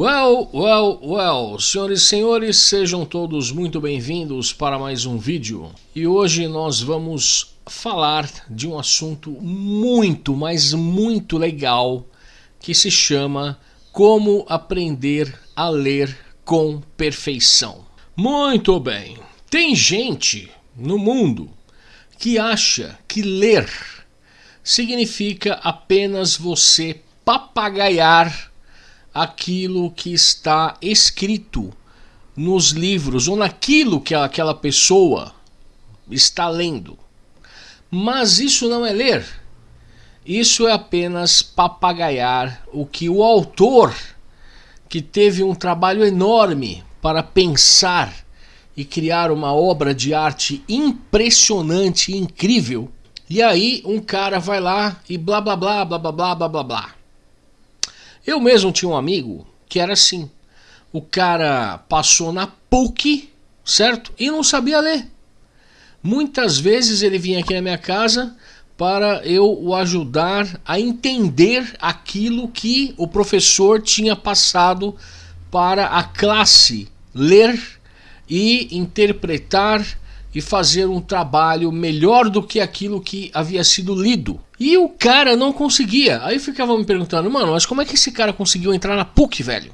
Well, well, well, senhoras e senhores, sejam todos muito bem-vindos para mais um vídeo. E hoje nós vamos falar de um assunto muito, mas muito legal que se chama Como aprender a ler com perfeição. Muito bem, tem gente no mundo que acha que ler significa apenas você papagaiar aquilo que está escrito nos livros ou naquilo que aquela pessoa está lendo. Mas isso não é ler. Isso é apenas papagaiar o que o autor, que teve um trabalho enorme para pensar e criar uma obra de arte impressionante e incrível. E aí um cara vai lá e blá blá blá blá blá blá blá blá blá. Eu mesmo tinha um amigo que era assim. O cara passou na PUC, certo? E não sabia ler. Muitas vezes ele vinha aqui na minha casa para eu o ajudar a entender aquilo que o professor tinha passado para a classe ler e interpretar e fazer um trabalho melhor do que aquilo que havia sido lido. E o cara não conseguia. Aí ficava me perguntando, mano, mas como é que esse cara conseguiu entrar na PUC, velho?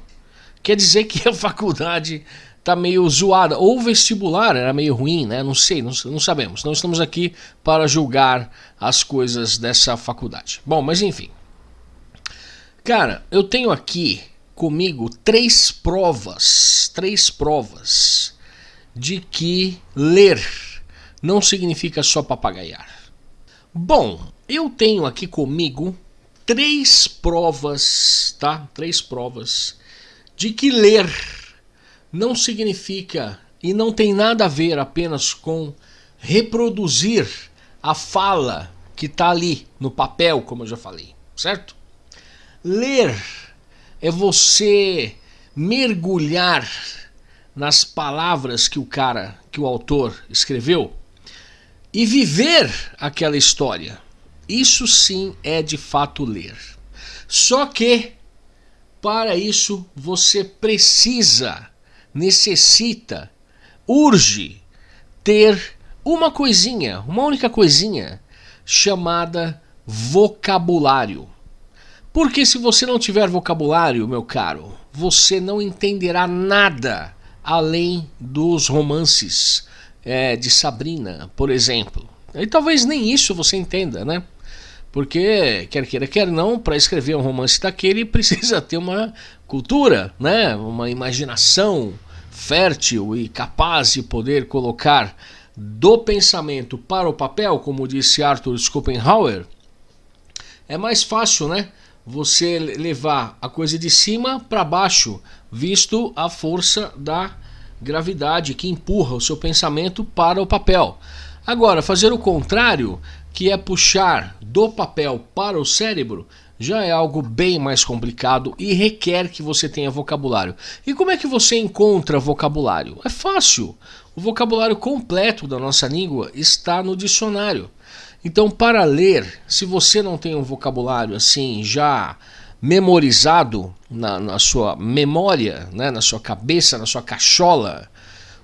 Quer dizer que a faculdade tá meio zoada. Ou o vestibular era meio ruim, né? Não sei, não, não sabemos. Não estamos aqui para julgar as coisas dessa faculdade. Bom, mas enfim. Cara, eu tenho aqui comigo três provas. Três provas de que ler não significa só papagaiar. Bom, eu tenho aqui comigo três provas, tá? Três provas de que ler não significa e não tem nada a ver apenas com reproduzir a fala que está ali no papel, como eu já falei, certo? Ler é você mergulhar nas palavras que o cara, que o autor escreveu e viver aquela história. Isso sim é de fato ler. Só que para isso você precisa, necessita, urge ter uma coisinha, uma única coisinha chamada vocabulário. Porque se você não tiver vocabulário, meu caro, você não entenderá nada além dos romances é, de Sabrina, por exemplo. E talvez nem isso você entenda, né? Porque, quer queira, quer não, para escrever um romance daquele precisa ter uma cultura, né? uma imaginação fértil e capaz de poder colocar do pensamento para o papel, como disse Arthur Schopenhauer, é mais fácil, né? Você levar a coisa de cima para baixo, visto a força da gravidade que empurra o seu pensamento para o papel. Agora, fazer o contrário, que é puxar do papel para o cérebro, já é algo bem mais complicado e requer que você tenha vocabulário. E como é que você encontra vocabulário? É fácil. O vocabulário completo da nossa língua está no dicionário. Então, para ler, se você não tem um vocabulário assim já memorizado na, na sua memória, né, na sua cabeça, na sua cachola,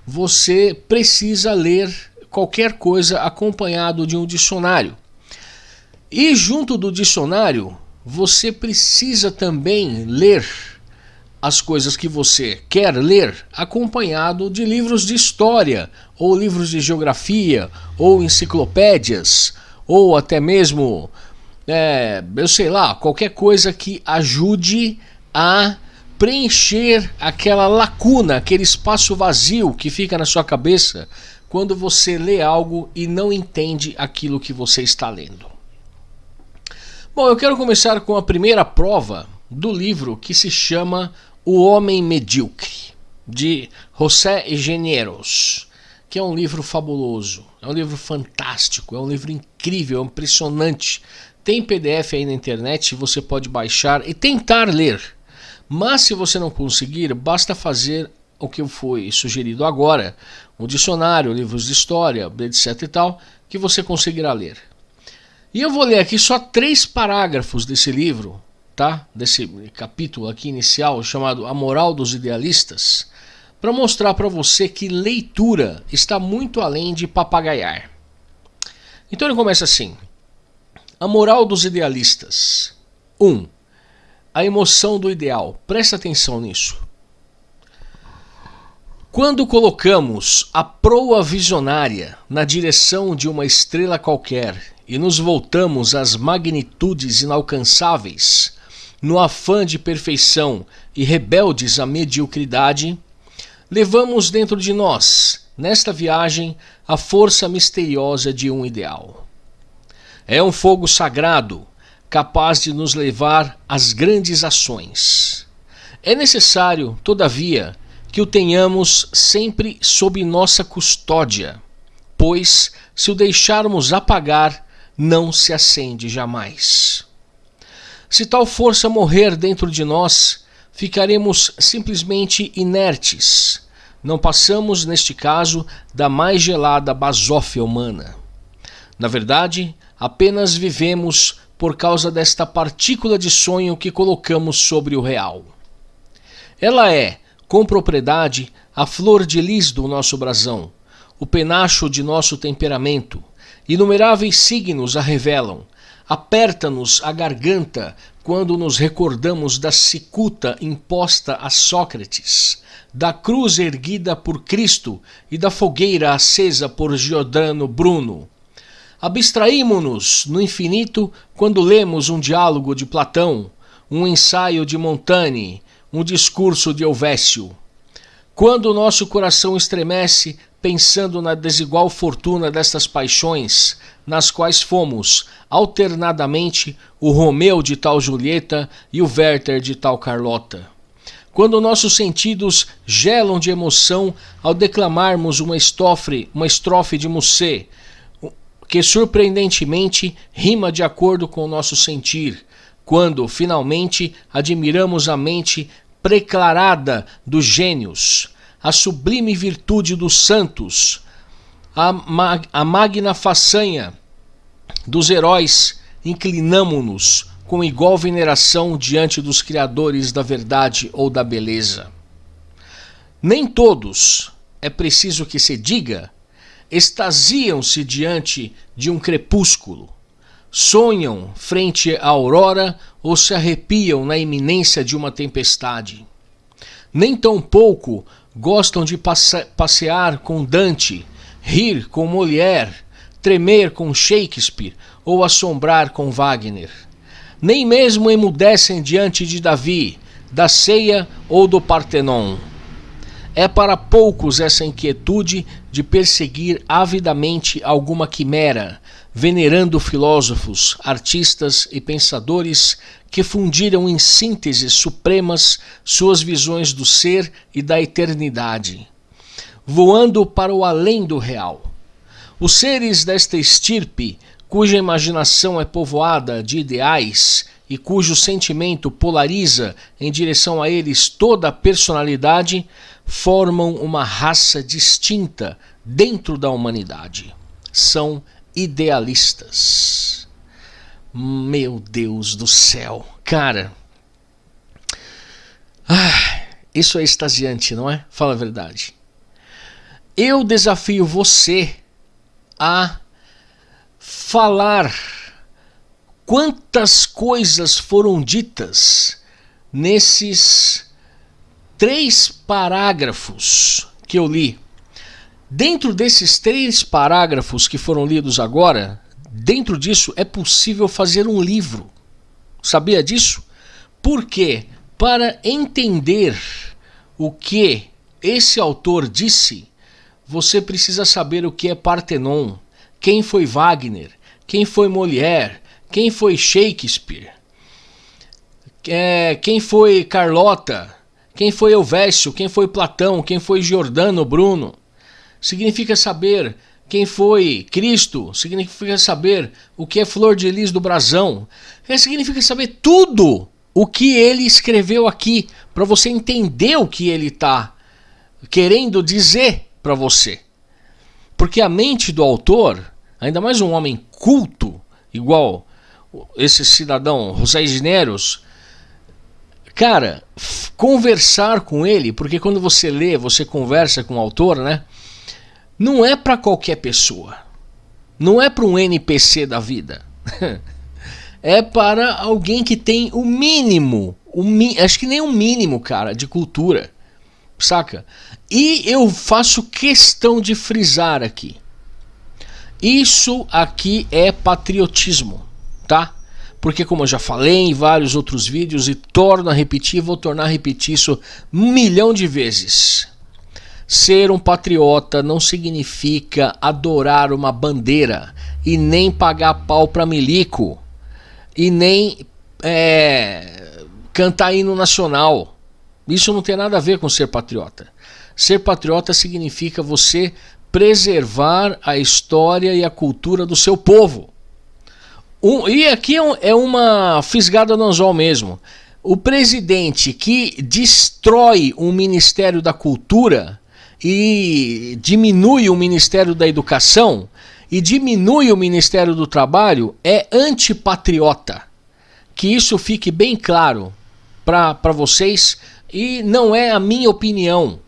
você precisa ler qualquer coisa acompanhado de um dicionário. E junto do dicionário, você precisa também ler as coisas que você quer ler acompanhado de livros de história, ou livros de geografia, ou enciclopédias, ou até mesmo é, eu sei lá, qualquer coisa que ajude a preencher aquela lacuna, aquele espaço vazio que fica na sua cabeça quando você lê algo e não entende aquilo que você está lendo. Bom, eu quero começar com a primeira prova do livro que se chama O Homem Medíocre, de José Engenheiros, que é um livro fabuloso, é um livro fantástico, é um livro incrível, é impressionante, tem PDF aí na internet, você pode baixar e tentar ler. Mas se você não conseguir, basta fazer o que foi sugerido agora, um dicionário, livros de história, etc e tal, que você conseguirá ler. E eu vou ler aqui só três parágrafos desse livro tá? Desse capítulo aqui inicial chamado A Moral dos Idealistas, para mostrar para você que leitura está muito além de papagaiar. Então ele começa assim: A moral dos idealistas. 1. Um, a emoção do ideal. Presta atenção nisso. Quando colocamos a proa visionária na direção de uma estrela qualquer e nos voltamos às magnitudes inalcançáveis, no afã de perfeição e rebeldes à mediocridade, levamos dentro de nós, nesta viagem, a força misteriosa de um ideal. É um fogo sagrado, capaz de nos levar às grandes ações. É necessário, todavia, que o tenhamos sempre sob nossa custódia, pois, se o deixarmos apagar, não se acende jamais. Se tal força morrer dentro de nós, ficaremos simplesmente inertes. Não passamos, neste caso, da mais gelada basófia humana. Na verdade, apenas vivemos por causa desta partícula de sonho que colocamos sobre o real. Ela é, com propriedade, a flor de lis do nosso brasão, o penacho de nosso temperamento. Inumeráveis signos a revelam. Aperta-nos a garganta quando nos recordamos da cicuta imposta a Sócrates, da cruz erguida por Cristo e da fogueira acesa por Giordano Bruno. Abstraímo-nos no infinito quando lemos um diálogo de Platão, um ensaio de Montaigne, um discurso de Helvécio. Quando o nosso coração estremece pensando na desigual fortuna destas paixões, nas quais fomos, alternadamente, o Romeu de tal Julieta e o Werther de tal Carlota. Quando nossos sentidos gelam de emoção ao declamarmos uma estrofe, uma estrofe de Musset, que surpreendentemente rima de acordo com o nosso sentir, quando finalmente admiramos a mente preclarada dos gênios, a sublime virtude dos santos, a, mag a magna façanha dos heróis, inclinamo-nos com igual veneração diante dos criadores da verdade ou da beleza. Nem todos, é preciso que se diga, extasiam-se diante de um crepúsculo, sonham frente à aurora ou se arrepiam na iminência de uma tempestade. Nem tão pouco gostam de passe passear com Dante, rir com Molière, tremer com Shakespeare ou assombrar com Wagner. Nem mesmo emudecem diante de Davi, da ceia ou do Partenon. É para poucos essa inquietude de perseguir avidamente alguma quimera, venerando filósofos, artistas e pensadores que fundiram em sínteses supremas suas visões do ser e da eternidade, voando para o além do real. Os seres desta estirpe, cuja imaginação é povoada de ideais e cujo sentimento polariza em direção a eles toda a personalidade, formam uma raça distinta dentro da humanidade. São idealistas. Meu Deus do céu, cara. Ah, isso é extasiante, não é? Fala a verdade. Eu desafio você a falar quantas coisas foram ditas nesses três parágrafos que eu li. Dentro desses três parágrafos que foram lidos agora, dentro disso é possível fazer um livro. Sabia disso? Porque para entender o que esse autor disse, você precisa saber o que é Partenon, quem foi Wagner, quem foi Molière, quem foi Shakespeare, é, quem foi Carlota, quem foi Elvésio, quem foi Platão, quem foi Giordano Bruno. Significa saber quem foi Cristo, significa saber o que é flor de lis do brasão. É, significa saber tudo o que ele escreveu aqui, para você entender o que ele está querendo dizer para você. Porque a mente do autor, ainda mais um homem culto, igual esse cidadão José Gineros, cara, conversar com ele, porque quando você lê, você conversa com o autor, né? Não é para qualquer pessoa. Não é para um NPC da vida. é para alguém que tem o mínimo, o mi acho que nem o mínimo, cara, de cultura. Saca? E eu faço questão de frisar aqui. Isso aqui é patriotismo, tá? Porque como eu já falei em vários outros vídeos e torno a repetir, vou tornar a repetir isso um milhão de vezes. Ser um patriota não significa adorar uma bandeira e nem pagar pau para milico e nem é, cantar hino nacional. Isso não tem nada a ver com ser patriota. Ser patriota significa você preservar a história e a cultura do seu povo. Um, e aqui é, é uma fisgada no anzol mesmo. O presidente que destrói o Ministério da Cultura e diminui o Ministério da Educação e diminui o Ministério do Trabalho é antipatriota. Que isso fique bem claro para vocês e não é a minha opinião.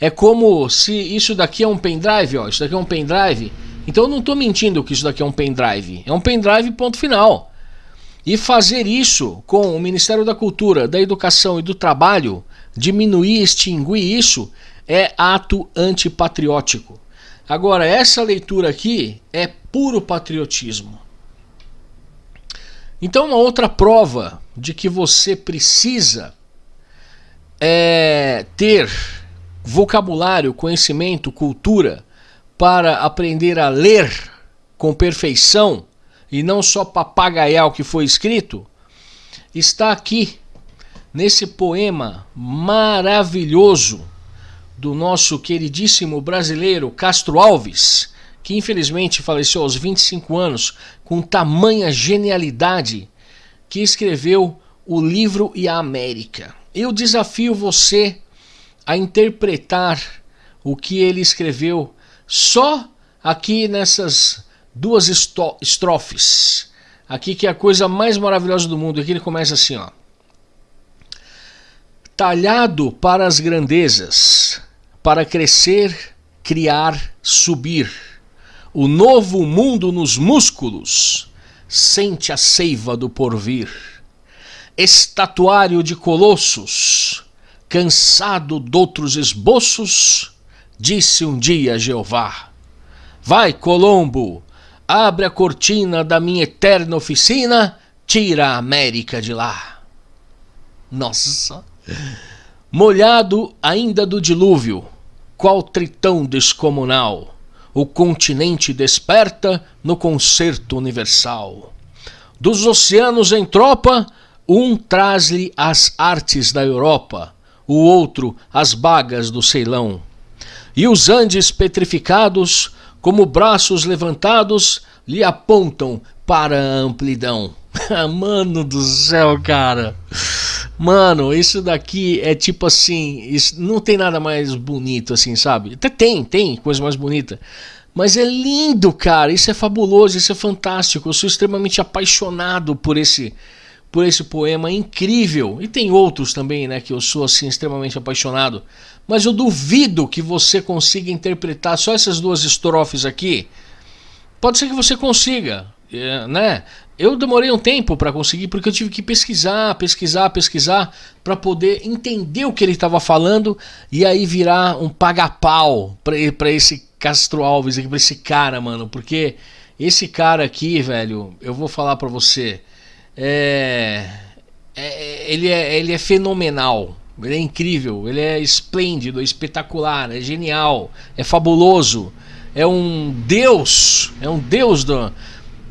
É como se isso daqui é um pendrive, ó, isso daqui é um pendrive. Então eu não estou mentindo que isso daqui é um pendrive. É um pendrive ponto final. E fazer isso com o Ministério da Cultura, da Educação e do Trabalho, diminuir, extinguir isso, é ato antipatriótico. Agora, essa leitura aqui é puro patriotismo. Então, uma outra prova de que você precisa é, ter vocabulário, conhecimento, cultura para aprender a ler com perfeição e não só papagaiar o que foi escrito, está aqui nesse poema maravilhoso do nosso queridíssimo brasileiro Castro Alves, que infelizmente faleceu aos 25 anos com tamanha genialidade, que escreveu o livro e a América. Eu desafio você a interpretar o que ele escreveu só aqui nessas duas estrofes. Aqui que é a coisa mais maravilhosa do mundo. Aqui ele começa assim, ó. Talhado para as grandezas, para crescer, criar, subir. O novo mundo nos músculos sente a seiva do porvir. Estatuário de colossos, cansado doutros esboços, disse um dia Jeová: Vai, Colombo, abre a cortina da minha eterna oficina, tira a América de lá. Nossa! Molhado ainda do dilúvio, qual tritão descomunal, o continente desperta no concerto universal. Dos oceanos em tropa, um traz-lhe as artes da Europa, o outro as bagas do Ceilão. E os Andes petrificados, como braços levantados, lhe apontam para a amplidão. Mano do céu, cara. Mano, isso daqui é tipo assim, isso, não tem nada mais bonito assim, sabe? Até tem, tem coisa mais bonita. Mas é lindo, cara. Isso é fabuloso, isso é fantástico. Eu sou extremamente apaixonado por esse por esse poema incrível. E tem outros também, né, que eu sou assim extremamente apaixonado. Mas eu duvido que você consiga interpretar só essas duas estrofes aqui. Pode ser que você consiga, é, né? Eu demorei um tempo para conseguir porque eu tive que pesquisar, pesquisar, pesquisar para poder entender o que ele estava falando e aí virar um paga-pau para esse Castro Alves aqui, para esse cara, mano, porque esse cara aqui, velho, eu vou falar para você, é, é, ele, é, ele é fenomenal. Ele é incrível, ele é esplêndido, é espetacular, é genial, é fabuloso, é um deus, é um deus do,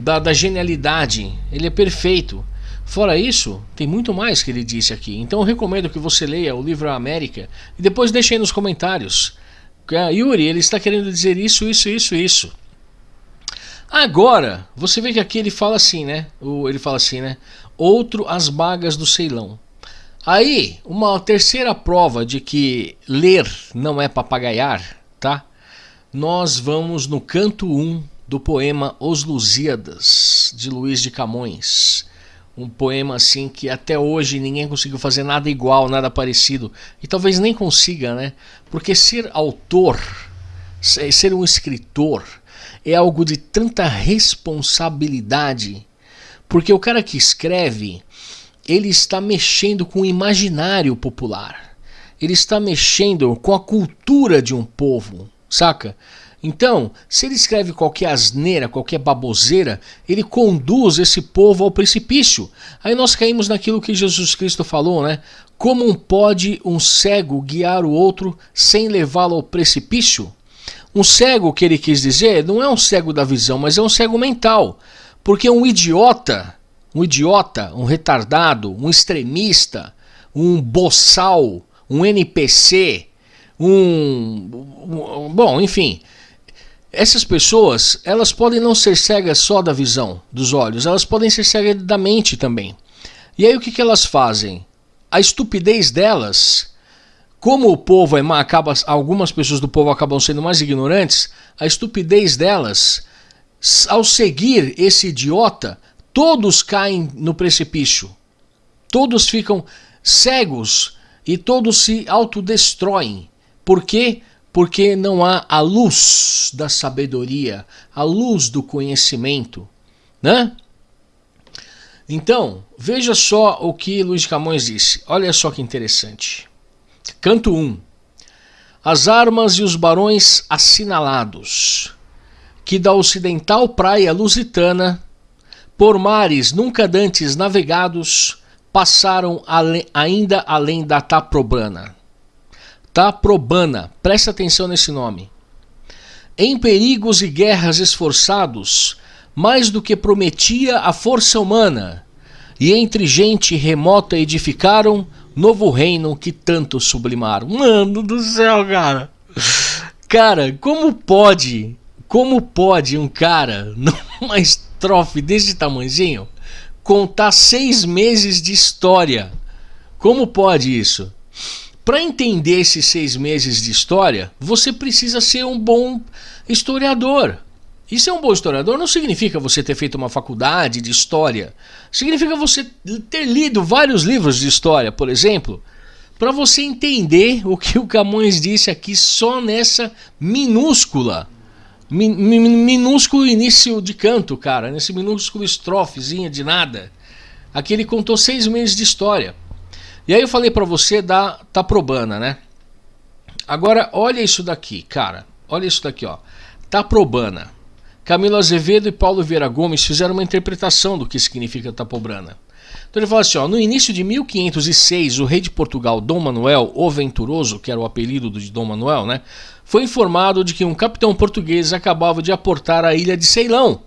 da, da genialidade, ele é perfeito. Fora isso, tem muito mais que ele disse aqui. Então eu recomendo que você leia o livro América e depois deixe aí nos comentários. Yuri, ele está querendo dizer isso, isso, isso, isso. Agora, você vê que aqui ele fala assim, né? Ele fala assim, né? Outro as bagas do Ceilão. Aí, uma terceira prova de que ler não é papagaiar, tá? Nós vamos no canto 1 do poema Os Lusíadas, de Luiz de Camões. um poema assim que até hoje ninguém conseguiu fazer nada igual, nada parecido. E talvez nem consiga, né? Porque ser autor, ser um escritor, é algo de tanta responsabilidade. Porque o cara que escreve, ele está mexendo com o imaginário popular. Ele está mexendo com a cultura de um povo, saca? Então, se ele escreve qualquer asneira, qualquer baboseira, ele conduz esse povo ao precipício. Aí nós caímos naquilo que Jesus Cristo falou, né? Como pode um cego guiar o outro sem levá-lo ao precipício? Um cego, que ele quis dizer, não é um cego da visão, mas é um cego mental. Porque um idiota, um idiota, um retardado, um extremista, um boçal, um NPC, um, um bom, enfim, essas pessoas, elas podem não ser cegas só da visão dos olhos, elas podem ser cegas da mente também. E aí o que, que elas fazem? A estupidez delas, como o povo é má, acaba, algumas pessoas do povo acabam sendo mais ignorantes, a estupidez delas, ao seguir esse idiota, todos caem no precipício. Todos ficam cegos e todos se autodestroem. Por quê? Porque não há a luz da sabedoria, a luz do conhecimento, né? Então, veja só o que Luiz Camões disse. Olha só que interessante. Canto 1. As armas e os barões assinalados, que da ocidental praia lusitana, por mares nunca dantes navegados, passaram ainda além da Taprobana Taprobana, presta atenção nesse nome. Em perigos e guerras esforçados, mais do que prometia a força humana, e entre gente remota edificaram novo reino que tanto sublimaram. Mano do céu, cara. Cara, como pode, como pode um cara numa estrofe desse tamanhozinho contar seis meses de história? Como pode isso? Para entender esses seis meses de história, você precisa ser um bom historiador. E ser um bom historiador não significa você ter feito uma faculdade de história. Significa você ter lido vários livros de história, por exemplo, para você entender o que o Camões disse aqui só nessa minúscula, min, minúsculo início de canto, cara, nesse minúsculo estrofezinha de nada. Aqui ele contou seis meses de história. E aí eu falei para você da Taprobana, né? Agora olha isso daqui, cara. Olha isso daqui, ó. Taprobana. Camilo Azevedo e Paulo Vieira Gomes fizeram uma interpretação do que significa Tapobrana. Então ele fala assim, ó, no início de 1506, o rei de Portugal, Dom Manuel, o Venturoso, que era o apelido de Dom Manuel, né, foi informado de que um capitão português acabava de aportar a ilha de Ceilão.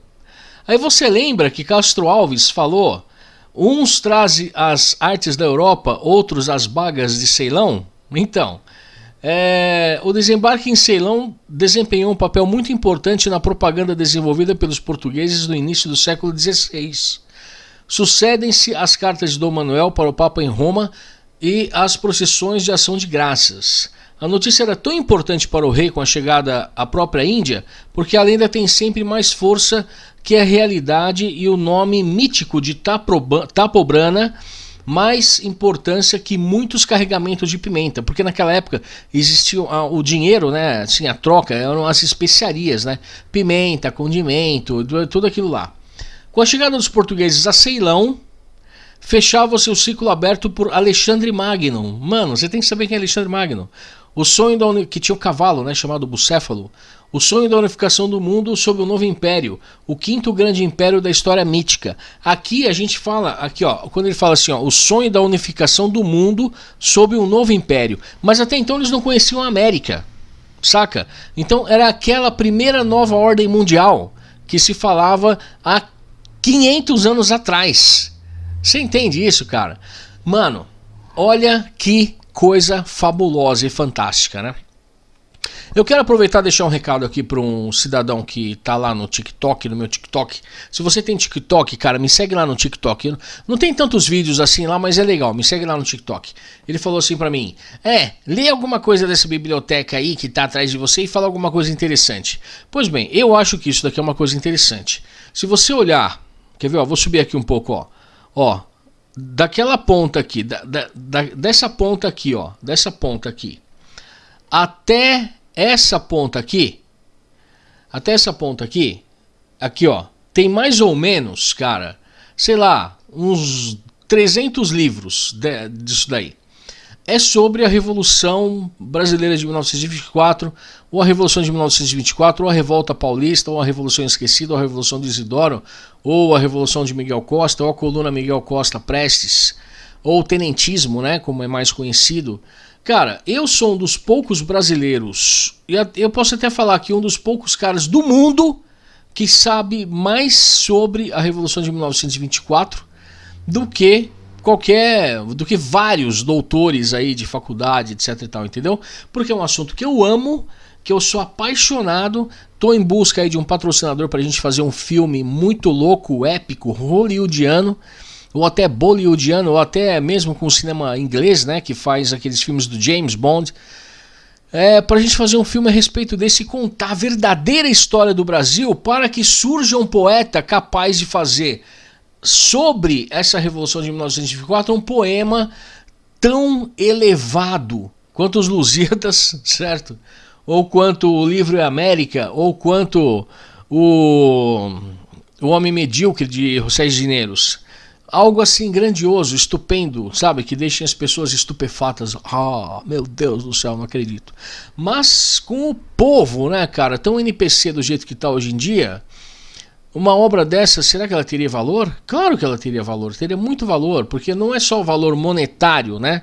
Aí você lembra que Castro Alves falou Uns trazem as artes da Europa, outros as bagas de Ceilão. Então, é, o desembarque em Ceilão desempenhou um papel muito importante na propaganda desenvolvida pelos portugueses no início do século XVI. Sucedem-se as cartas de Dom Manuel para o Papa em Roma e as procissões de ação de graças. A notícia era tão importante para o rei com a chegada à própria Índia, porque a lenda tem sempre mais força que a realidade e o nome mítico de Tapobrana mais importância que muitos carregamentos de pimenta, porque naquela época existia o dinheiro, né, assim, a troca, eram as especiarias, né, pimenta, condimento, tudo aquilo lá. Com a chegada dos portugueses a Ceilão, fechava seu ciclo aberto por Alexandre Magno. Mano, você tem que saber quem é Alexandre Magno. O sonho da que tinha um cavalo, né, chamado Bucéfalo, o sonho da unificação do mundo sob o novo império, o quinto grande império da história mítica. Aqui a gente fala, aqui ó, quando ele fala assim, ó, o sonho da unificação do mundo sob um novo império. Mas até então eles não conheciam a América, saca? Então era aquela primeira nova ordem mundial que se falava há 500 anos atrás. Você entende isso, cara? Mano, olha que coisa fabulosa e fantástica, né? Eu quero aproveitar e deixar um recado aqui para um cidadão que tá lá no TikTok, no meu TikTok. Se você tem TikTok, cara, me segue lá no TikTok. Não tem tantos vídeos assim lá, mas é legal. Me segue lá no TikTok. Ele falou assim para mim: "É, lê alguma coisa dessa biblioteca aí que tá atrás de você e fala alguma coisa interessante". Pois bem, eu acho que isso daqui é uma coisa interessante. Se você olhar, quer ver, ó, vou subir aqui um pouco, ó. Ó, daquela ponta aqui, da, da, da, dessa ponta aqui, ó, dessa ponta aqui, até essa ponta aqui, até essa ponta aqui, aqui ó, tem mais ou menos, cara, sei lá, uns 300 livros de, disso daí. É sobre a Revolução Brasileira de 1924, ou a Revolução de 1924, ou a Revolta Paulista, ou a Revolução Esquecida, ou a Revolução de Isidoro, ou a Revolução de Miguel Costa, ou a coluna Miguel Costa Prestes, ou o Tenentismo, né, como é mais conhecido. Cara, eu sou um dos poucos brasileiros, e eu posso até falar que um dos poucos caras do mundo que sabe mais sobre a Revolução de 1924 do que qualquer, do que vários doutores aí de faculdade, etc e tal, entendeu? Porque é um assunto que eu amo, que eu sou apaixonado, tô em busca aí de um patrocinador para a gente fazer um filme muito louco, épico, hollywoodiano, ou até bollywoodiano, ou até mesmo com o cinema inglês, né, que faz aqueles filmes do James Bond, é, para a gente fazer um filme a respeito desse e contar a verdadeira história do Brasil para que surja um poeta capaz de fazer sobre essa Revolução de 1924 um poema tão elevado quanto os Lusíadas, certo? Ou quanto o Livro América, ou quanto o, o Homem Medíocre de José Gineiros. Algo assim grandioso, estupendo, sabe? Que deixem as pessoas estupefatas. Ah, meu Deus do céu, não acredito. Mas com o povo, né, cara, tão NPC do jeito que está hoje em dia, uma obra dessa, será que ela teria valor? Claro que ela teria valor, teria muito valor, porque não é só o valor monetário, né?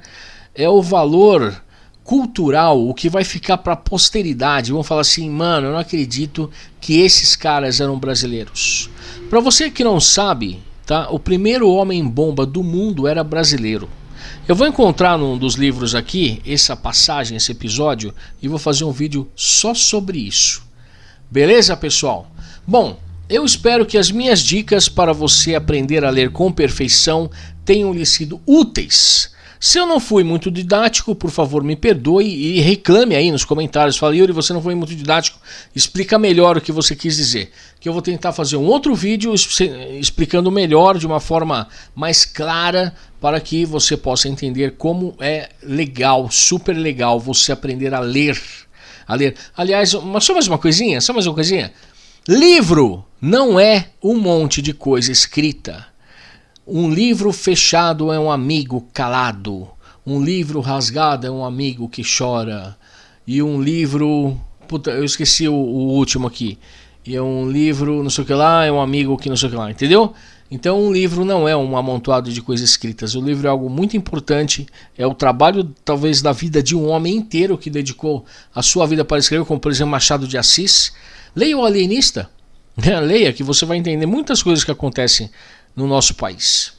É o valor cultural, o que vai ficar para a posteridade. Vão falar assim, mano, eu não acredito que esses caras eram brasileiros. Para você que não sabe, tá? O primeiro homem bomba do mundo era brasileiro. Eu vou encontrar num dos livros aqui essa passagem, esse episódio e vou fazer um vídeo só sobre isso. Beleza, pessoal? Bom, eu espero que as minhas dicas para você aprender a ler com perfeição tenham lhe sido úteis. Se eu não fui muito didático, por favor me perdoe e reclame aí nos comentários. Fala, Yuri, você não foi muito didático, explica melhor o que você quis dizer. Que eu vou tentar fazer um outro vídeo explicando melhor, de uma forma mais clara, para que você possa entender como é legal, super legal você aprender a ler. A ler. Aliás, só mais uma coisinha, só mais uma coisinha. Livro não é um monte de coisa escrita. Um livro fechado é um amigo calado. Um livro rasgado é um amigo que chora. E um livro. Puta, eu esqueci o, o último aqui. E é um livro, não sei o que lá, é um amigo que não sei o que lá, entendeu? Então um livro não é um amontoado de coisas escritas. O livro é algo muito importante. É o trabalho, talvez, da vida de um homem inteiro que dedicou a sua vida para escrever, como por exemplo Machado de Assis. Leia o Alienista. Leia que você vai entender muitas coisas que acontecem no nosso país.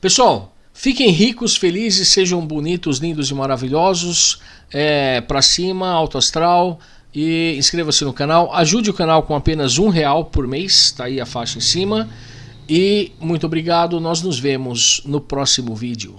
Pessoal, fiquem ricos, felizes, sejam bonitos, lindos e maravilhosos. É, para cima, alto astral. E inscreva-se no canal. Ajude o canal com apenas um real por mês. Está aí a faixa em cima. E muito obrigado. Nós nos vemos no próximo vídeo.